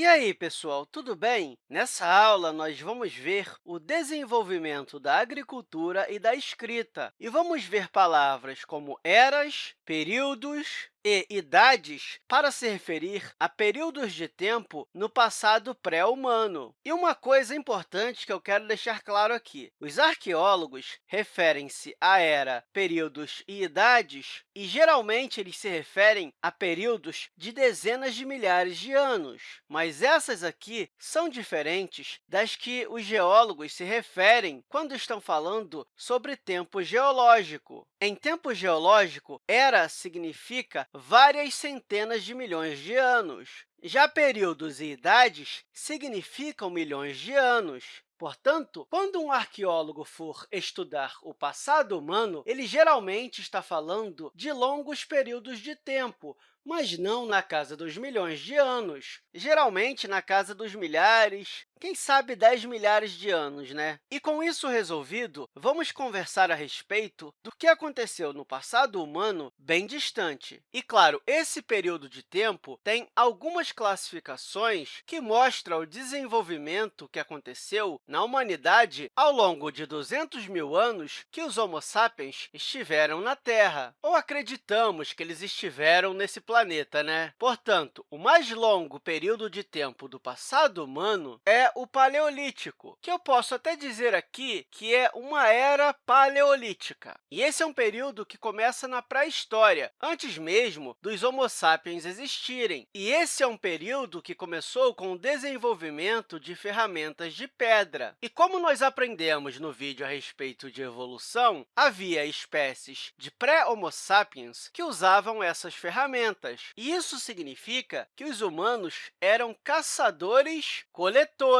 E aí, pessoal, tudo bem? Nessa aula, nós vamos ver o desenvolvimento da agricultura e da escrita, e vamos ver palavras como eras, períodos, e idades para se referir a períodos de tempo no passado pré-humano. E uma coisa importante que eu quero deixar claro aqui, os arqueólogos referem-se à era, períodos e idades, e geralmente eles se referem a períodos de dezenas de milhares de anos, mas essas aqui são diferentes das que os geólogos se referem quando estão falando sobre tempo geológico. Em tempo geológico, era significa várias centenas de milhões de anos. Já períodos e idades significam milhões de anos. Portanto, quando um arqueólogo for estudar o passado humano, ele geralmente está falando de longos períodos de tempo, mas não na casa dos milhões de anos, geralmente na casa dos milhares, quem sabe 10 milhares de anos, né? E com isso resolvido, vamos conversar a respeito do que aconteceu no passado humano bem distante. E, claro, esse período de tempo tem algumas classificações que mostram o desenvolvimento que aconteceu na humanidade ao longo de 200 mil anos que os Homo sapiens estiveram na Terra, ou acreditamos que eles estiveram nesse planeta. Né? Portanto, o mais longo período de tempo do passado humano é o Paleolítico, que eu posso até dizer aqui que é uma era paleolítica. E esse é um período que começa na pré-história, antes mesmo dos Homo sapiens existirem. E esse é um período que começou com o desenvolvimento de ferramentas de pedra. E como nós aprendemos no vídeo a respeito de evolução, havia espécies de pré-Homo sapiens que usavam essas ferramentas. E isso significa que os humanos eram caçadores-coletores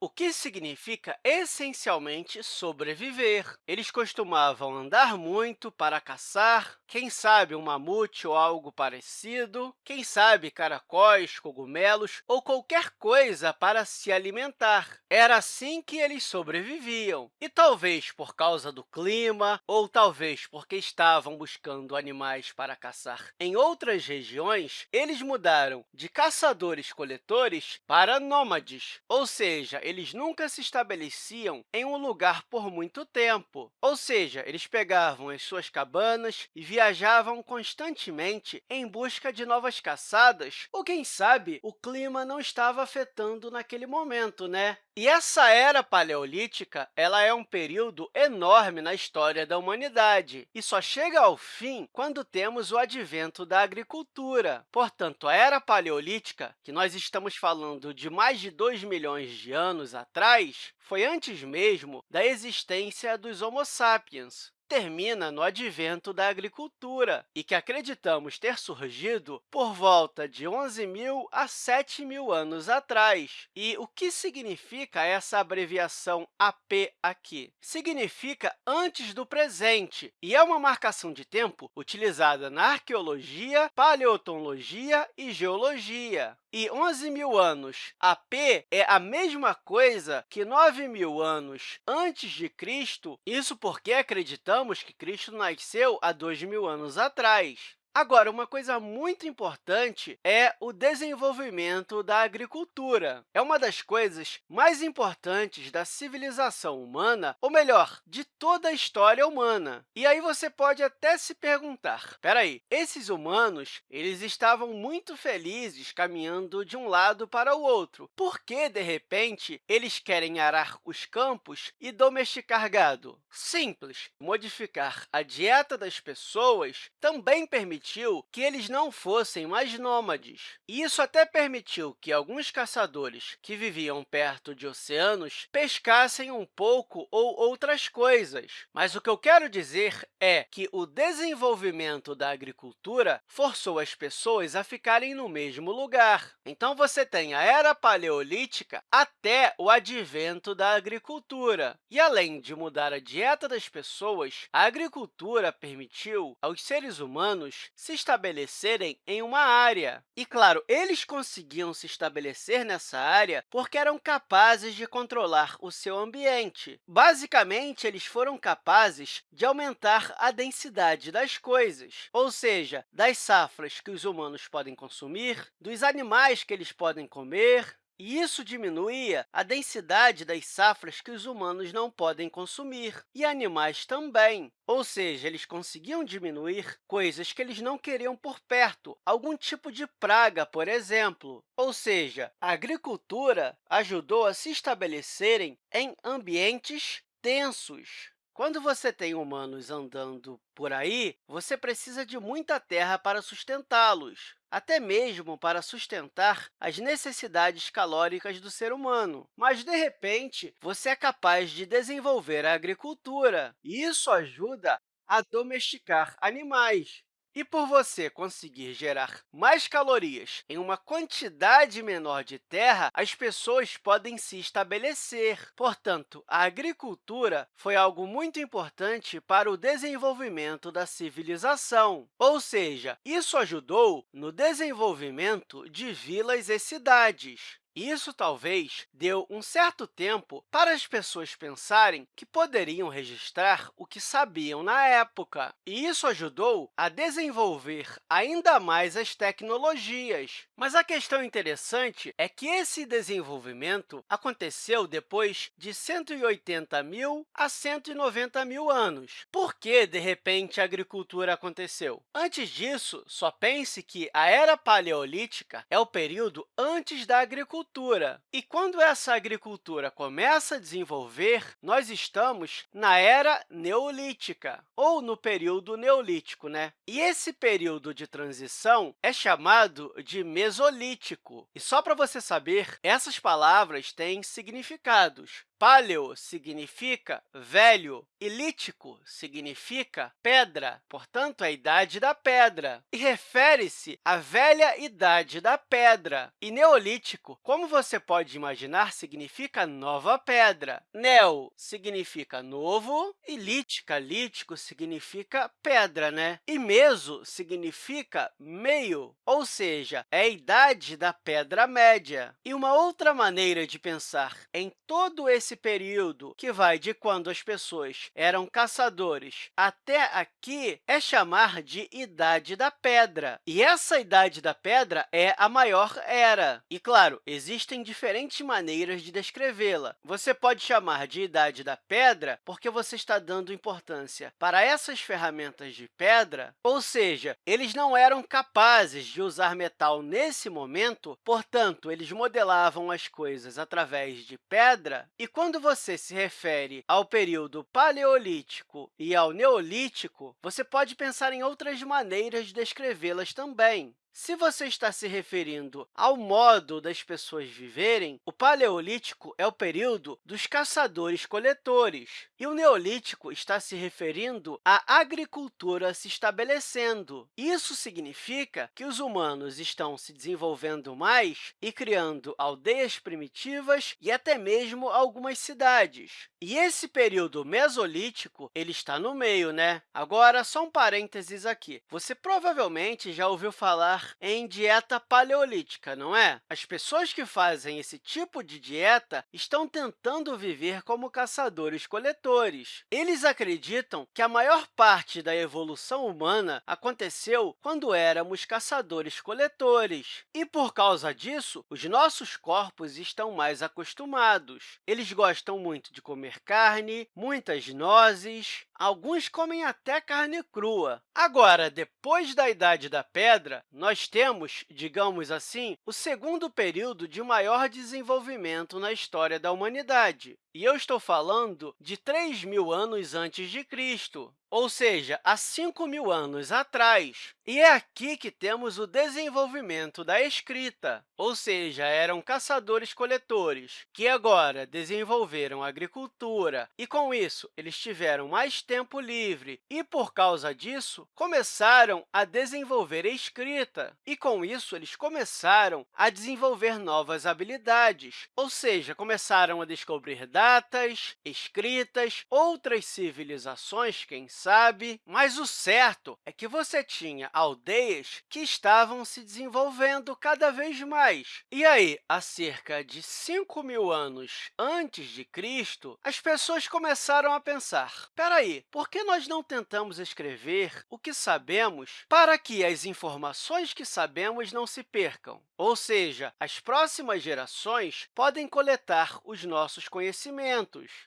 o que significa, essencialmente, sobreviver. Eles costumavam andar muito para caçar, quem sabe um mamute ou algo parecido, quem sabe caracóis, cogumelos ou qualquer coisa para se alimentar. Era assim que eles sobreviviam. E talvez por causa do clima, ou talvez porque estavam buscando animais para caçar em outras regiões, eles mudaram de caçadores-coletores para nômades, ou ou seja, eles nunca se estabeleciam em um lugar por muito tempo. Ou seja, eles pegavam as suas cabanas e viajavam constantemente em busca de novas caçadas, ou, quem sabe, o clima não estava afetando naquele momento, né? E essa era paleolítica ela é um período enorme na história da humanidade e só chega ao fim quando temos o advento da agricultura. Portanto, a era paleolítica, que nós estamos falando de mais de 2 milhões milhões de anos atrás foi antes mesmo da existência dos Homo sapiens termina no advento da agricultura e que acreditamos ter surgido por volta de 11.000 a 7.000 anos atrás. E o que significa essa abreviação AP aqui? Significa antes do presente e é uma marcação de tempo utilizada na arqueologia, paleontologia e geologia. E 11 mil anos AP é a mesma coisa que 9 mil anos antes de Cristo, isso porque acreditamos que Cristo nasceu há dois mil anos atrás. Agora, uma coisa muito importante é o desenvolvimento da agricultura. É uma das coisas mais importantes da civilização humana, ou melhor, de toda a história humana. E aí você pode até se perguntar, espera aí, esses humanos eles estavam muito felizes caminhando de um lado para o outro. Por que, de repente, eles querem arar os campos e domesticar gado? Simples, modificar a dieta das pessoas também permite permitiu que eles não fossem mais nômades. E isso até permitiu que alguns caçadores que viviam perto de oceanos pescassem um pouco ou outras coisas. Mas o que eu quero dizer é que o desenvolvimento da agricultura forçou as pessoas a ficarem no mesmo lugar. Então, você tem a Era Paleolítica até o advento da agricultura. E, além de mudar a dieta das pessoas, a agricultura permitiu aos seres humanos se estabelecerem em uma área. E, claro, eles conseguiam se estabelecer nessa área porque eram capazes de controlar o seu ambiente. Basicamente, eles foram capazes de aumentar a densidade das coisas, ou seja, das safras que os humanos podem consumir, dos animais que eles podem comer, e isso diminuía a densidade das safras que os humanos não podem consumir, e animais também. Ou seja, eles conseguiam diminuir coisas que eles não queriam por perto, algum tipo de praga, por exemplo. Ou seja, a agricultura ajudou a se estabelecerem em ambientes densos. Quando você tem humanos andando por aí, você precisa de muita terra para sustentá-los, até mesmo para sustentar as necessidades calóricas do ser humano. Mas, de repente, você é capaz de desenvolver a agricultura, e isso ajuda a domesticar animais. E por você conseguir gerar mais calorias em uma quantidade menor de terra, as pessoas podem se estabelecer. Portanto, a agricultura foi algo muito importante para o desenvolvimento da civilização, ou seja, isso ajudou no desenvolvimento de vilas e cidades. Isso talvez deu um certo tempo para as pessoas pensarem que poderiam registrar o que sabiam na época, e isso ajudou a desenvolver ainda mais as tecnologias. Mas a questão interessante é que esse desenvolvimento aconteceu depois de 180 mil a 190 mil anos. Por que, de repente, a agricultura aconteceu? Antes disso, só pense que a Era Paleolítica é o período antes da agricultura agricultura. E quando essa agricultura começa a desenvolver, nós estamos na Era Neolítica, ou no período Neolítico. Né? E esse período de transição é chamado de Mesolítico. E só para você saber, essas palavras têm significados. Paleo significa velho e lítico significa pedra, portanto, a idade da pedra, e refere-se à velha idade da pedra. E neolítico, como você pode imaginar, significa nova pedra. Neo significa novo e lítica, lítico, significa pedra, né? E meso significa meio, ou seja, é a idade da pedra média. E uma outra maneira de pensar em todo esse esse período, que vai de quando as pessoas eram caçadores até aqui, é chamar de Idade da Pedra. E essa Idade da Pedra é a maior era. E, claro, existem diferentes maneiras de descrevê-la. Você pode chamar de Idade da Pedra porque você está dando importância para essas ferramentas de pedra, ou seja, eles não eram capazes de usar metal nesse momento, portanto, eles modelavam as coisas através de pedra e quando você se refere ao período paleolítico e ao neolítico, você pode pensar em outras maneiras de descrevê-las também. Se você está se referindo ao modo das pessoas viverem, o Paleolítico é o período dos caçadores-coletores, e o Neolítico está se referindo à agricultura se estabelecendo. Isso significa que os humanos estão se desenvolvendo mais e criando aldeias primitivas e até mesmo algumas cidades. E esse período mesolítico ele está no meio, né? Agora, só um parênteses aqui. Você provavelmente já ouviu falar em dieta paleolítica, não é? As pessoas que fazem esse tipo de dieta estão tentando viver como caçadores-coletores. Eles acreditam que a maior parte da evolução humana aconteceu quando éramos caçadores-coletores. E, por causa disso, os nossos corpos estão mais acostumados. Eles gostam muito de comer carne, muitas nozes, alguns comem até carne crua. Agora, depois da Idade da Pedra, nós nós temos, digamos assim, o segundo período de maior desenvolvimento na história da humanidade. E eu estou falando de 3 mil anos antes de Cristo ou seja, há 5 mil anos atrás. E é aqui que temos o desenvolvimento da escrita, ou seja, eram caçadores-coletores, que agora desenvolveram a agricultura, e, com isso, eles tiveram mais tempo livre, e, por causa disso, começaram a desenvolver a escrita, e, com isso, eles começaram a desenvolver novas habilidades, ou seja, começaram a descobrir dados datas, escritas, outras civilizações, quem sabe, mas o certo é que você tinha aldeias que estavam se desenvolvendo cada vez mais. E aí, há cerca de 5 mil anos antes de Cristo, as pessoas começaram a pensar, espera aí, por que nós não tentamos escrever o que sabemos para que as informações que sabemos não se percam? Ou seja, as próximas gerações podem coletar os nossos conhecimentos.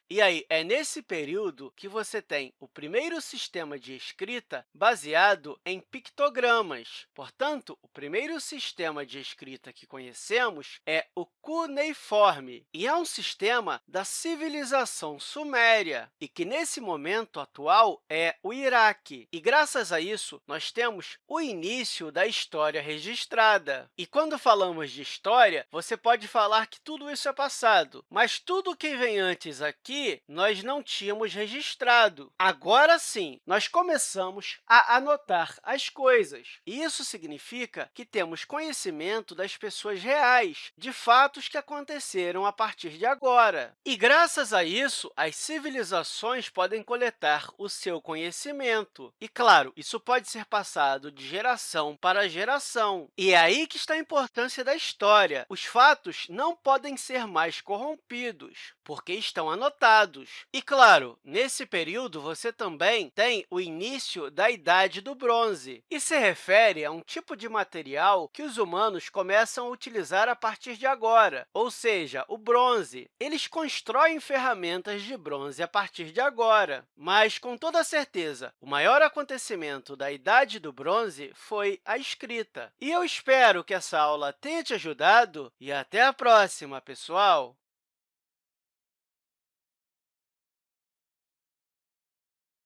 E aí, é nesse período que você tem o primeiro sistema de escrita baseado em pictogramas. Portanto, o primeiro sistema de escrita que conhecemos é o cuneiforme, e é um sistema da civilização suméria, e que, nesse momento atual, é o Iraque. E, graças a isso, nós temos o início da história registrada. E, quando falamos de história, você pode falar que tudo isso é passado, mas tudo que vem antes aqui, nós não tínhamos registrado. Agora sim, nós começamos a anotar as coisas. Isso significa que temos conhecimento das pessoas reais, de fatos que aconteceram a partir de agora. E, graças a isso, as civilizações podem coletar o seu conhecimento. E, claro, isso pode ser passado de geração para geração. E é aí que está a importância da história. Os fatos não podem ser mais corrompidos, porque estão anotados. E, claro, nesse período, você também tem o início da Idade do Bronze, e se refere a um tipo de material que os humanos começam a utilizar a partir de agora, ou seja, o bronze. Eles constroem ferramentas de bronze a partir de agora, mas, com toda certeza, o maior acontecimento da Idade do Bronze foi a escrita. E eu espero que essa aula tenha te ajudado e até a próxima, pessoal!